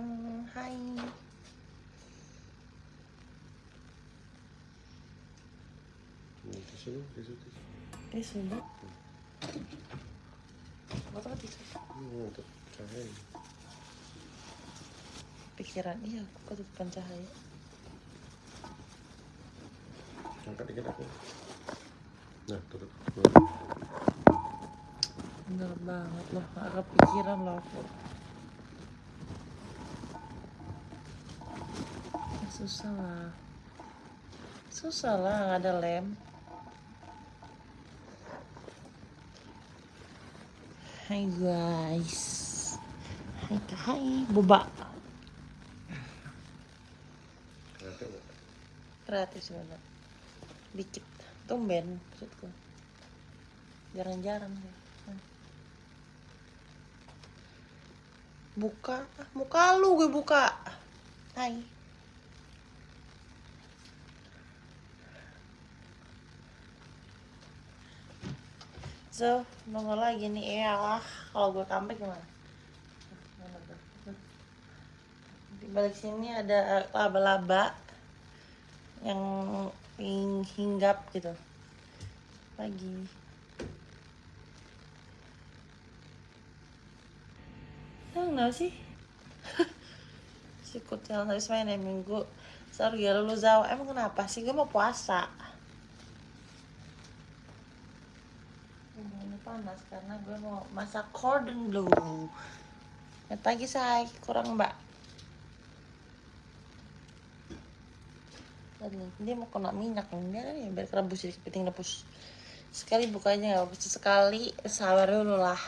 Hmm, hai. Apa untuk cahaya. Pikiran iya, aku ketutupan cahaya. Angkat dikit aku. Nah, tutup. Bener banget loh, gak kepikiran loh aku. Susah lah. Susah lah, ada lem. Hai guys. Hai hai, boba. Kreatif sebenarnya. Dikit. Tumben maksudku. Jarang-jarang. Buka, muka lu gue buka. Hai. So, nongol lagi nih ya. Kalau gue comeback gimana? Di balik sini ada laba-laba yang hing- hinggap gitu. Lagi. Tahu nggak sih? si kutil habis main minggu. Sorry ya lu Zau. Emang kenapa sih? Gue mau puasa. Ini panas karena gue mau masak cordon bleu. Lihat lagi say, kurang mbak. Dia mau kena minyak nih, biar ya biar rebus jadi kepiting rebus. Sekali bukanya nggak sekali sabar dulu lah.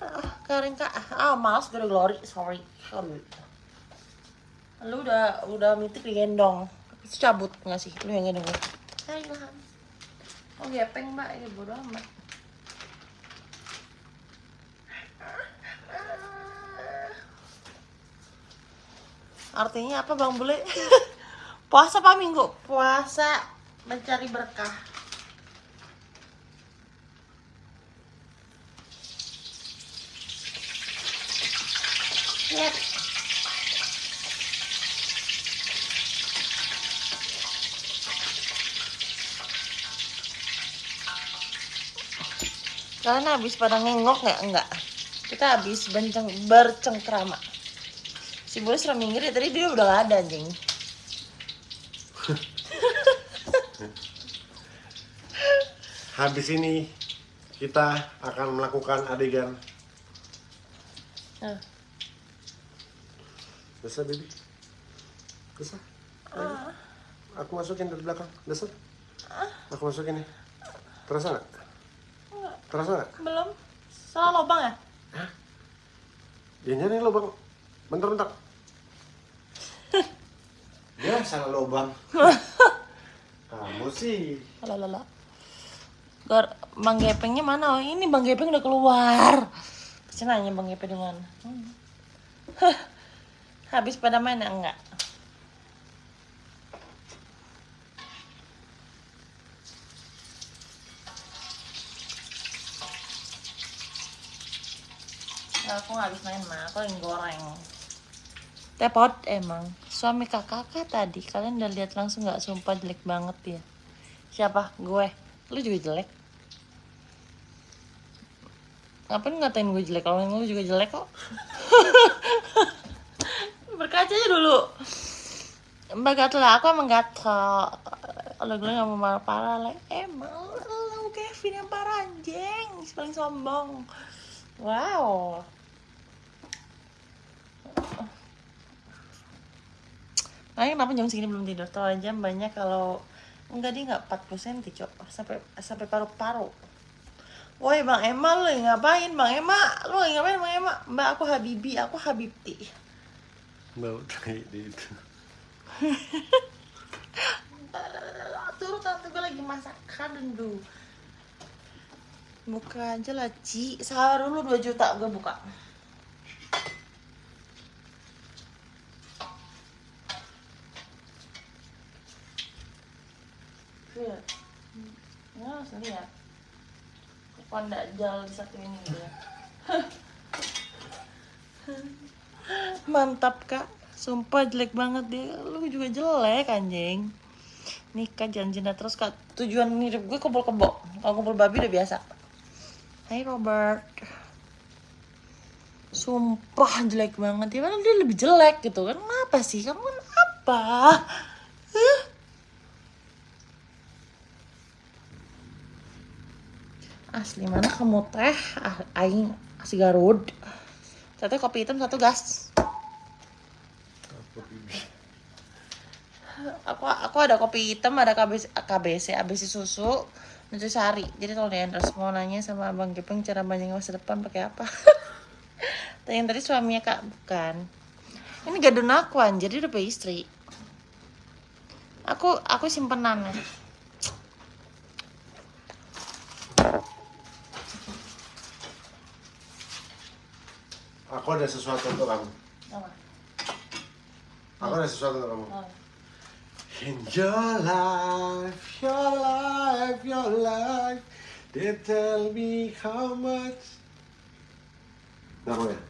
Ah, Karen kak, ah malas gue glory, sorry. Lu udah udah mitik digendong, Terus cabut nggak sih? Lu yang gendong gue. Hai. Oh gepeng mbak, ya bodo amat. Artinya apa bang bule? Puasa apa minggu? Puasa mencari berkah. Lihat. Kalian habis pada ngengok nggak? Enggak. Kita habis benceng bercengkrama. Si Bule sudah minggir ya, tadi dia udah gak ada anjing. Habis ini kita akan melakukan adegan Nah, Besar, baby. Besar. Lagi. Aku masukin dari belakang. Besar. Aku masukin nih. Terasa nggak? Terasa nggak? belum. Salah lubang ya? Ya nyari lubang. Bentar, bentar. ya, salah lubang. Kamu sih. Alalala. Gar, Bang Gepengnya mana? Oh, ini Bang Gepeng udah keluar. Pasti nanya Bang Gepeng mana. Hmm. Hah. Habis pada main ya? enggak? Nah, aku habis main mah, aku yang goreng. Tepot emang suami kakak tadi kalian udah lihat langsung nggak sumpah jelek banget dia. Siapa? Gue. Lu juga jelek. Ngapain ngatain gue jelek? Kalau lu juga jelek kok. Berkaca aja dulu. Mbak gatel aku emang gatel. Kalau gue nggak mau marah parah lah. Emang lu Kevin yang parah anjing. Paling sombong. Wow. Nah, kenapa jam segini belum tidur? Tahu aja banyak kalau enggak dia nggak 40 cm, Cok. Sampai sampai paru-paru. Woi, Bang Emma lu ngapain? Bang Emma, lu ngapain Bang Emma? Mbak aku Habibi, aku Habibti. Bau tai di itu. Turut tante gue lagi masak dulu. Buka aja lah, Ci. Sabar dulu 2 juta gue buka. Lihat. Lihat. Kok nggak jalan di satu ini dia. Mantap kak. Sumpah jelek banget dia. Lu juga jelek anjing. Nikah janjinya terus kak. Tujuan mirip gue kumpul kebo. Kalau kumpul babi udah biasa. Hai Robert. Sumpah jelek banget ya. Padahal dia lebih jelek gitu kan. Kenapa sih? Kamu kan apa? Huh? Asli mana kamu teh? Ah, aing si Garut. Satu kopi hitam, satu gas. Aku aku ada kopi hitam, ada KBC, KBC ABC susu, Nutrisari. Jadi kalau Leandros mau nanya sama Abang Gepeng cara banyak masa depan pakai apa? Tanya tadi suaminya kak bukan. Ini gadun aku anjir, dia udah istri. Aku aku simpenan Aku ada sesuatu untuk kamu. Apa? Aku ada sesuatu untuk kamu. Oh. In your life, your life, your life, they tell me how much. Mau ya?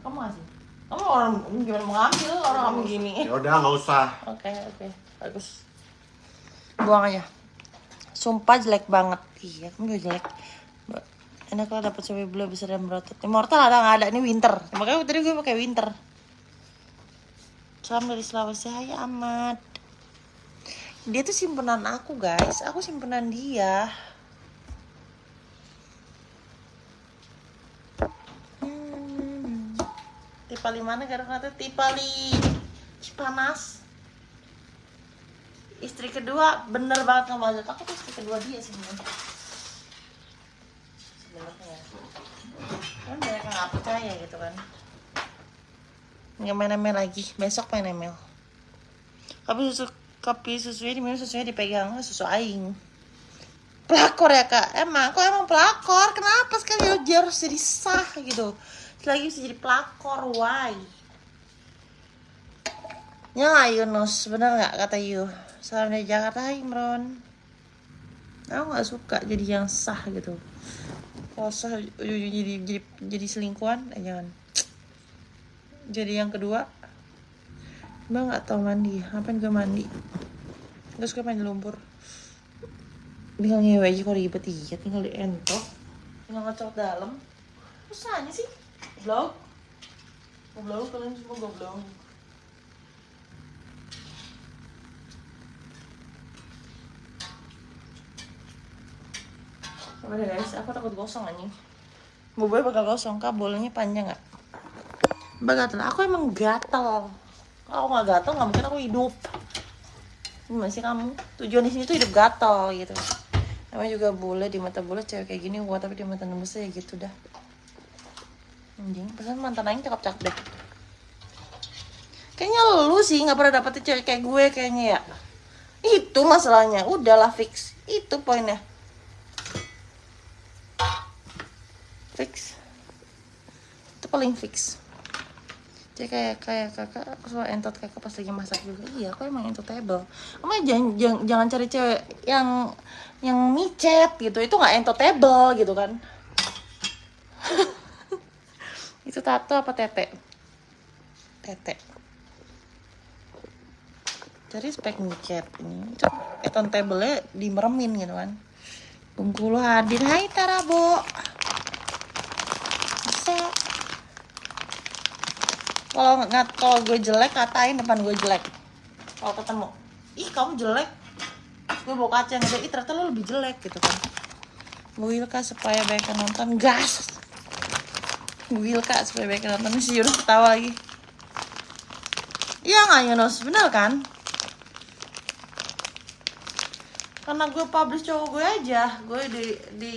Kamu ngasih? Kamu orang gimana mau ngambil orang kamu gini? Ya udah nggak usah. Oke oke bagus. Buang aja. Sumpah jelek banget. Iya kamu jelek. Enak kalau dapet cewek blue besar dan berotot. Immortal ada nggak ada? Ini winter. Makanya tadi gue pakai winter. Salam dari Sulawesi. Hai Ahmad. Dia tuh simpenan aku guys. Aku simpenan dia. Hmm. Tipali mana gara-gara Tipali Cipanas istri kedua bener banget budget aku tuh istri kedua dia sebenarnya kan banyak yang nggak percaya gitu kan. Nggak main ML lagi. Besok main ML tapi susu kopi susunya diminum susunya dipegang. Susu aing. Pelakor ya kak? Emang kok emang pelakor? Kenapa sekali dia harus jadi sah gitu? Lagi bisa jadi pelakor why? Ya Yunus, bener nggak kata Yu? Salam dari Jakarta, Imron. Aku nggak suka jadi yang sah gitu. Kalau sah ujung-ujungnya jadi jadi jadi selingkuhan, eh jangan. Jadi yang kedua, Mbak nggak tahu mandi. Ngapain gue mandi? Gak suka main lumpur. Tinggal ngewe aja kalau ribet iya, tinggal di entok, tinggal ngecok dalam. Usahanya sih, vlog. Goblok, kalian semua goblok. Deh guys, aku takut gosong anjing. Bobonya bakal gosong, kak bolanya panjang nggak? Mbak gatel, aku emang gatel. Kalau nggak gatel, nggak mungkin aku hidup. Gimana sih kamu? Tujuan di sini tuh hidup gatel gitu. Namanya juga boleh di mata boleh cewek kayak gini, wah tapi di mata nembusnya ya gitu dah. Anjing, pesan mantan aing cakep-cakep deh. Kayaknya lu sih nggak pernah dapetin cewek kayak gue kayaknya ya. Itu masalahnya, udahlah fix. Itu poinnya. Fix. Itu paling fix. Jadi kayak kayak kakak suka entot kakak pas lagi masak juga. Iya aku emang entotable kamu jangan jangan, jangan cari cewek yang yang micet gitu. Itu nggak entotable gitu kan. Itu tato apa tete? Tete. Cari spek micet ini. Itu entotable nya dimeremin gitu kan. Bengkulu hadir Hai Tarabo bisa kalau nggak kalau gue jelek katain depan gue jelek. Kalau ketemu ih kamu jelek. Gue bawa kaca ngeliat ih ternyata lo lebih jelek gitu kan. Wilka supaya banyak yang nonton. Gas! Wilka supaya banyak yang nonton. Si Yunus ketawa lagi. Iya nggak Yunus? Bener kan? Karena gue publish cowok gue aja. Gue di di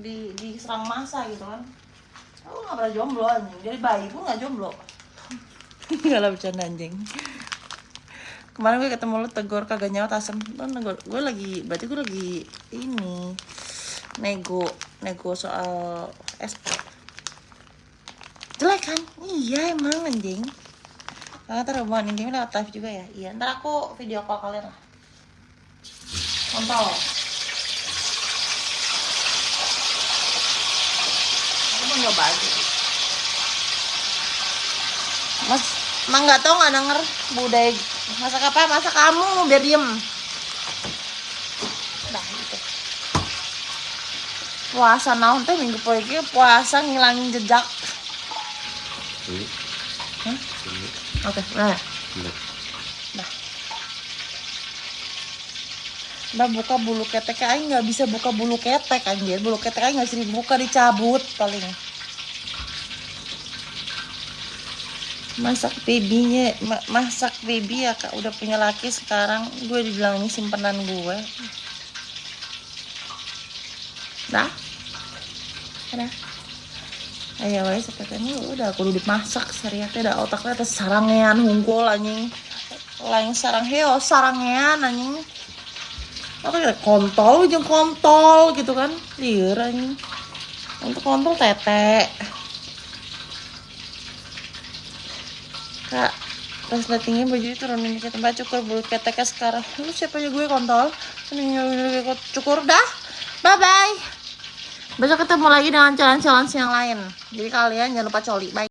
di diserang masa gitu kan. Aku nggak pernah jomblo anjing. Bayi pun nggak jomblo nggak lah bercanda anjing. Kemarin gue ketemu lu tegur kagak nyawa asem. Lu negor gue lagi berarti gue lagi ini nego nego soal SP jelek kan? Iya emang anjing. Karena ntar hubungan intimnya lewat live juga ya? Iya ntar aku video call kalian lah. Kontol aku mau nyoba aja Mas, emang nggak tahu nggak denger budaya masak apa? Masak kamu biar diem. Nah, gitu. Puasa naon teh minggu poe ieu puasa ngilangin jejak. Ini. Oke, nah. Ini. Mbak buka bulu ketek aing nggak bisa buka bulu ketek anjir. Bulu ketek aing nggak bisa dibuka dicabut paling. Masak babynya, ma- masak baby ya kak. Udah punya laki sekarang gue dibilang ini simpenan gue. Dah, dah. Ayo wae sepetanya udah kudu dimasak sariatnya dah otaknya teh sarangean hungkul anjing. Lain sarang heo sarangean anjing. Apa kontol jeung kontol gitu kan. Lieur anjing. Untuk kontol tete kak pas liatingnya baju turunin dikit mbak cukur bulu keteknya sekarang. Lu siapa aja gue kontol? Ini cukur. Dah bye bye besok ketemu lagi dengan challenge challenge yang lain. Jadi kalian jangan lupa coli. Bye